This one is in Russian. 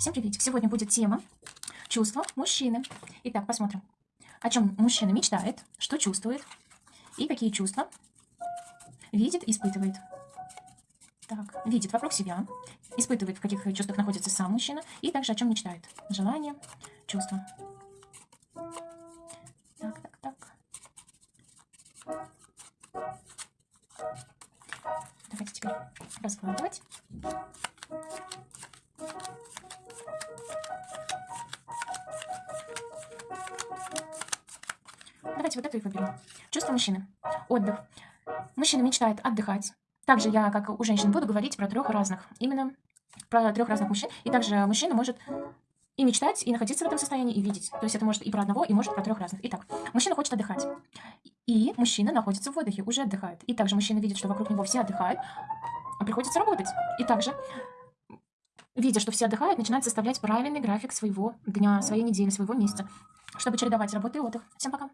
Всем приветик. Сегодня будет тема чувства мужчины. Итак, посмотрим, о чем мужчина мечтает, что чувствует и какие чувства видит испытывает. Так, видит вокруг себя, испытывает, в каких чувствах находится сам мужчина, и также о чем мечтает. Желание, чувства. Так, так, так. Давайте теперь раскладывать. Давайте вот эту и выберем. Чувство мужчины. Отдых. Мужчина мечтает отдыхать. Также я, как у женщин, буду говорить про трех разных. Именно про трех разных мужчин. И также мужчина может и мечтать, и находиться в этом состоянии, и видеть. То есть это может и про одного, и может про трех разных. Итак, мужчина хочет отдыхать. И мужчина находится в отдыхе, уже отдыхает. И также мужчина видит, что вокруг него все отдыхают, а приходится работать. И также, видя, что все отдыхают, начинает составлять правильный график своего дня, своей недели, своего месяца, чтобы чередовать работу и отдых. Всем пока!